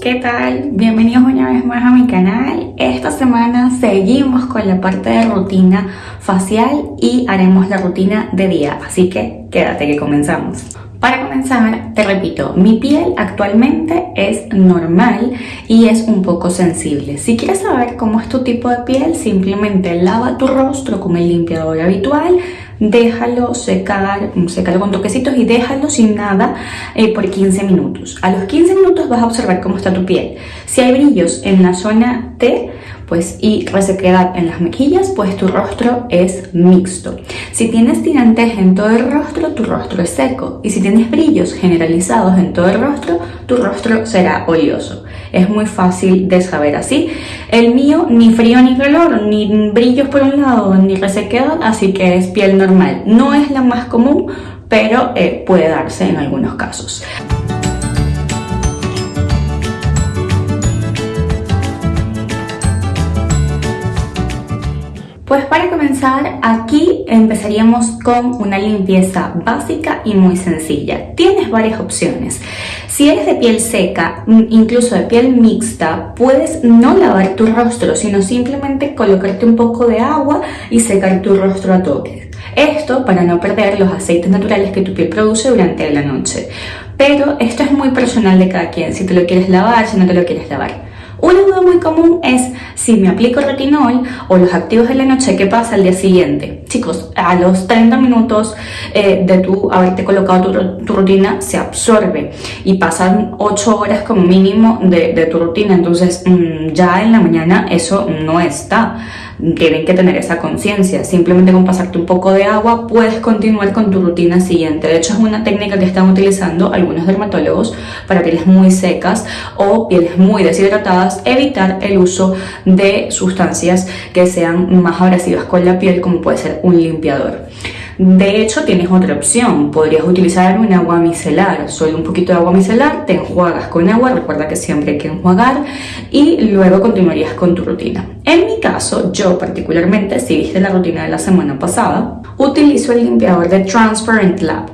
¿qué tal? Bienvenidos una vez más a mi canal. Esta semana seguimos con la parte de rutina facial y haremos la rutina de día, así que quédate que comenzamos. Para comenzar, te repito, mi piel actualmente es normal y es un poco sensible. Si quieres saber cómo es tu tipo de piel, simplemente lava tu rostro con el limpiador habitual, déjalo secar, sécalo con toquecitos y déjalo sin nada eh, por 15 minutos. A los 15 minutos vas a observar cómo está tu piel. Si hay brillos en la zona T, pues y resequedad en las mejillas, pues tu rostro es mixto. Si tienes tirantes en todo el rostro, tu rostro es seco. Y si tienes brillos generalizados en todo el rostro, tu rostro será oleoso. Es muy fácil de saber así. El mío ni frío ni calor, ni brillos por un lado, ni resequedad, así que es piel normal. No es la más común, pero eh, puede darse en algunos casos. Pues para comenzar, aquí empezaríamos con una limpieza básica y muy sencilla. Tienes varias opciones. Si eres de piel seca, incluso de piel mixta, puedes no lavar tu rostro, sino simplemente colocarte un poco de agua y secar tu rostro a toques. Esto para no perder los aceites naturales que tu piel produce durante la noche. Pero esto es muy personal de cada quien, si te lo quieres lavar, si no te lo quieres lavar. Una duda muy común es si me aplico retinol o los activos de la noche, ¿qué pasa al día siguiente? A los 30 minutos eh, de tu haberte colocado tu, rutina se absorbe y pasan 8 horas como mínimo de, tu rutina, entonces mm, ya en la mañana eso no está tienen que tener esa conciencia. Simplemente con pasarte un poco de agua puedes continuar con tu rutina siguiente. De hecho es una técnica que están utilizando algunos dermatólogos para pieles muy secas o pieles muy deshidratadas, evitar el uso de sustancias que sean más abrasivas con la piel como puede ser un limpiador. De hecho, tienes otra opción. Podrías utilizar un agua micelar. Solo un poquito de agua micelar, te enjuagas con agua, recuerda que siempre hay que enjuagar y luego continuarías con tu rutina. En mi caso, yo particularmente, si viste la rutina de la semana pasada, utilizo el limpiador de Transparent Lab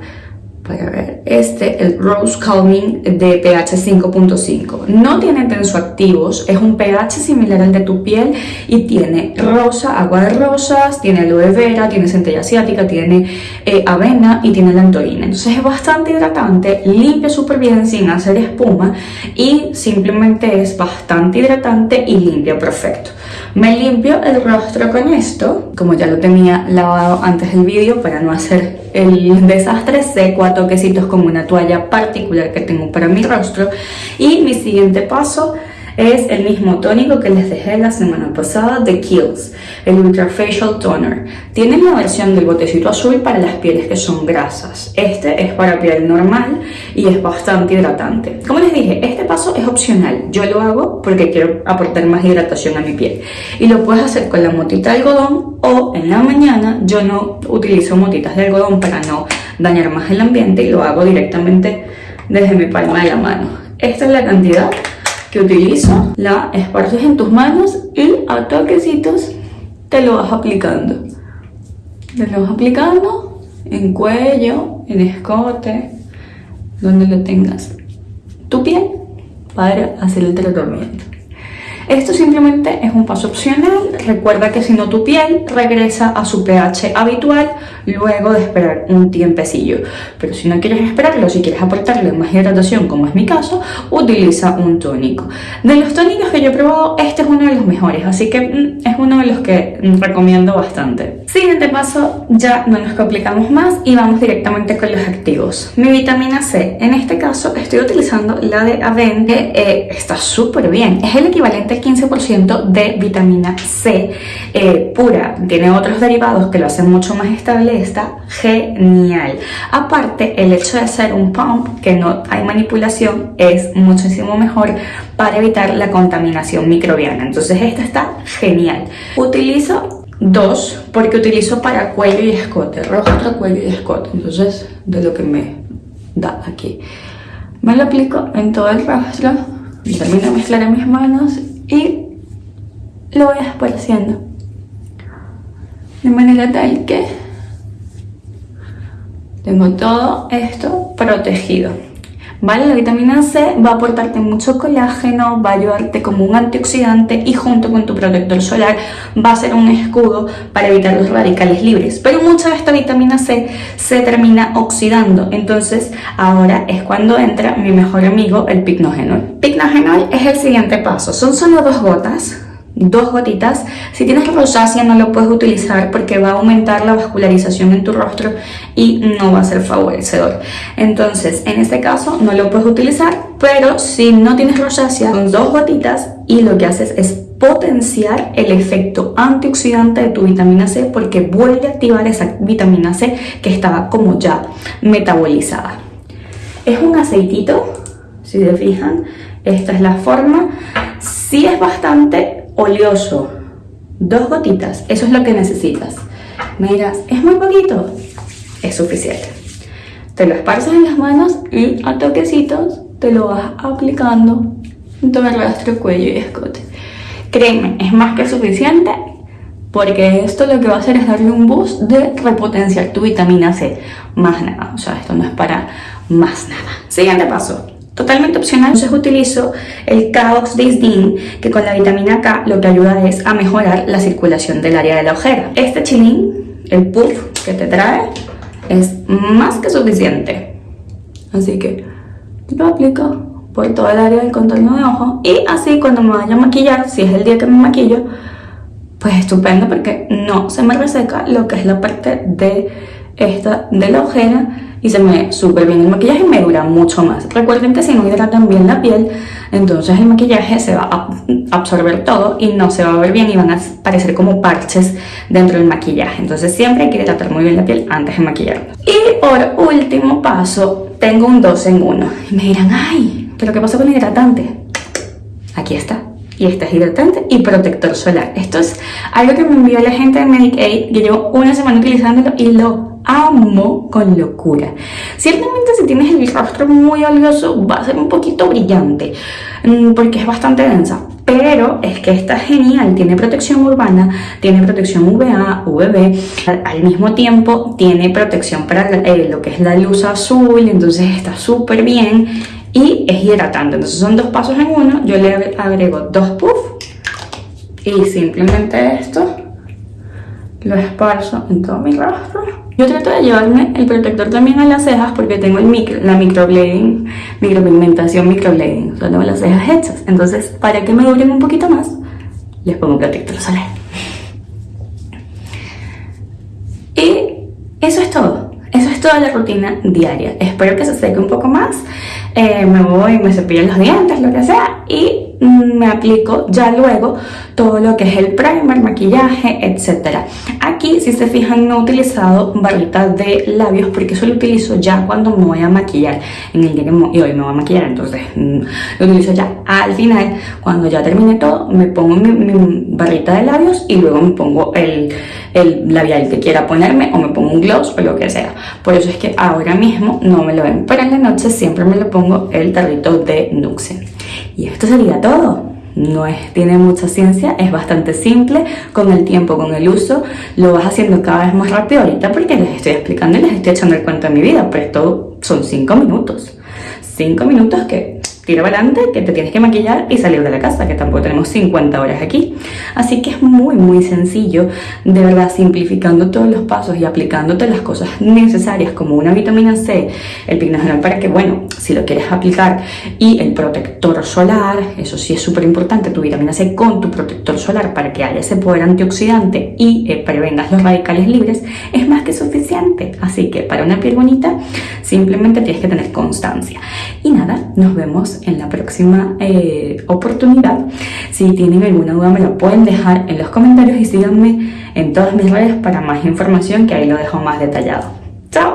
a ver, este, el Rose Calming de pH 5.5. No tiene tensoactivos, es un pH similar al de tu piel y tiene rosa, agua de rosas, tiene aloe vera, tiene centella asiática, tiene eh, avena y tiene lantorina. Entonces es bastante hidratante, limpia súper bien sin hacer espuma y simplemente es bastante hidratante y limpia perfecto. Me limpio el rostro con esto, como ya lo tenía lavado antes del vídeo para no hacer el desastre, seco a toquecitos como una toalla particular que tengo para mi rostro. Y mi siguiente paso es el mismo tónico que les dejé la semana pasada de Kiehl's, el Ultra Facial Toner. Tienen la versión del botecito azul para las pieles que son grasas. Este es para piel normal y es bastante hidratante. Como les dije, este paso es opcional. Yo lo hago porque quiero aportar más hidratación a mi piel. Y lo puedes hacer con la motita de algodón o en la mañana yo no utilizo motitas de algodón para no dañar más el ambiente y lo hago directamente desde mi palma de la mano. Esta es la cantidad que utilizo, la esparces en tus manos y a toquecitos te lo vas aplicando. Te lo vas aplicando en cuello, en escote, donde lo tengas tu piel para hacer el tratamiento. Esto simplemente es un paso opcional. Recuerda que si no tu piel regresa a su pH habitual luego de esperar un tiempecillo. Pero si no quieres esperarlo, si quieres aportarle más hidratación, como es mi caso, utiliza un tónico. De los tónicos que yo he probado, este es uno de los mejores, así que mm, es uno de los que mm, recomiendo bastante. Siguiente paso, ya no nos complicamos más y vamos directamente con los activos. Mi vitamina C, en este caso estoy utilizando la de Aven, que eh, está súper bien. Es el equivalente al 15% de vitamina C eh, pura. Tiene otros derivados que lo hacen mucho más estable está genial. Aparte, el hecho de hacer un pump, que no hay manipulación, es muchísimo mejor para evitar la contaminación microbiana. Entonces esta está genial. Utilizo dos porque utilizo para cuello y escote, rostro, cuello y escote. Entonces, de lo que me da aquí. Me lo aplico en todo el rostro, termino de mezclar mis manos y lo voy esparciendo de manera tal que tengo todo esto protegido. ¿Vale? La vitamina C va a aportarte mucho colágeno, va a ayudarte como un antioxidante y junto con tu protector solar va a ser un escudo para evitar los radicales libres. Pero mucha de esta vitamina C se termina oxidando, entonces ahora es cuando entra mi mejor amigo, el picnogenol. Picnogenol es el siguiente paso, son solo dos gotas dos gotitas. Si tienes rosácea no lo puedes utilizar porque va a aumentar la vascularización en tu rostro y no va a ser favorecedor. Entonces, en este caso no lo puedes utilizar, pero si no tienes rosácea, son dos gotitas y lo que haces es potenciar el efecto antioxidante de tu vitamina C porque vuelve a activar esa vitamina C que estaba como ya metabolizada. Es un aceitito, si se fijan, esta es la forma. Si es bastante oleoso, dos gotitas, eso es lo que necesitas. Me dirás, ¿es muy poquito? Es suficiente. Te lo esparces en las manos y a toquecitos te lo vas aplicando en todo rastro, cuello y escote. Créeme, es más que suficiente porque esto lo que va a hacer es darle un boost de repotenciar tu vitamina C. Más nada, o sea, esto no es para más nada. Siguiente paso, totalmente opcional. Entonces utilizo el Caox Disdin, que con la vitamina K lo que ayuda es a mejorar la circulación del área de la ojera. Este chilín, el puff que te trae, es más que suficiente. Así que lo aplico por todo el área del contorno de ojo y así cuando me vaya a maquillar, si es el día que me maquillo, pues estupendo porque no se me reseca lo que es la parte de esta de la ojera y se me súper bien el maquillaje y me dura mucho más. Recuerden que si no hidratan bien la piel, entonces el maquillaje se va a absorber todo y no se va a ver bien y van a parecer como parches dentro del maquillaje. Entonces siempre hay que hidratar muy bien la piel antes de maquillarnos. Y por último paso, tengo un 2 en 1. Y me dirán, ay, ¿pero qué pasa con el hidratante? Aquí está y este es hidratante y protector solar. Esto es algo que me envió la gente de Medicaid, que llevo una semana utilizándolo y lo amo con locura. Ciertamente si tienes el rostro muy oleoso va a ser un poquito brillante mm, porque es bastante densa. Pero es que está genial, tiene protección urbana, tiene protección UVA, UVB, al mismo tiempo tiene protección para eh, lo que es la luz azul, entonces está súper bien y es hidratante. Entonces son dos pasos en uno, yo le agrego dos puffs y simplemente esto lo esparzo en todo mi rostro yo trato de llevarme el protector también a las cejas porque tengo el micro, la microblading, micropigmentación microblading, o sea, tengo las cejas hechas. Entonces, para que me duren un poquito más, les pongo protector solar. Y eso es todo. Eso es toda la rutina diaria. Espero que se seque un poco más. Eh, me voy, me cepillo los dientes, lo que sea, y me aplico ya luego todo lo que es el primer, maquillaje, etc. Aquí, si se fijan, no he utilizado barritas de labios porque eso lo utilizo ya cuando me voy a maquillar. En el día que y hoy me voy a maquillar, entonces mm, lo utilizo ya al final. Cuando ya termine todo, me pongo mi, barrita de labios y luego me pongo el, el labial que quiera ponerme o me pongo un gloss o lo que sea. Por eso es que ahora mismo no me lo ven, pero en la noche siempre me lo pongo el tarrito de Nuxe. Y esto sería todo. No es, tiene mucha ciencia, es bastante simple, con el tiempo, con el uso, lo vas haciendo cada vez más rápido ahorita porque les estoy explicando y les estoy echando el cuento de mi vida, pero esto son 5 minutos. 5 minutos que tira adelante que te tienes que maquillar y salir de la casa, que tampoco tenemos 50 horas aquí. Así que es muy muy sencillo, de verdad, simplificando todos los pasos y aplicándote las cosas necesarias como una vitamina C, el pigmental para que, bueno, si lo quieres aplicar y el protector solar, eso sí es súper importante, tu vitamina C con tu protector solar para que haya ese poder antioxidante y eh, prevengas los radicales libres, es más que suficiente. Así que para una piel bonita, simplemente tienes que tener constancia. Y nada, nos vemos en la próxima eh, oportunidad. Si tienen alguna duda me lo pueden dejar en los comentarios y síganme en todas mis redes para más información que ahí lo dejo más detallado. ¡Chao!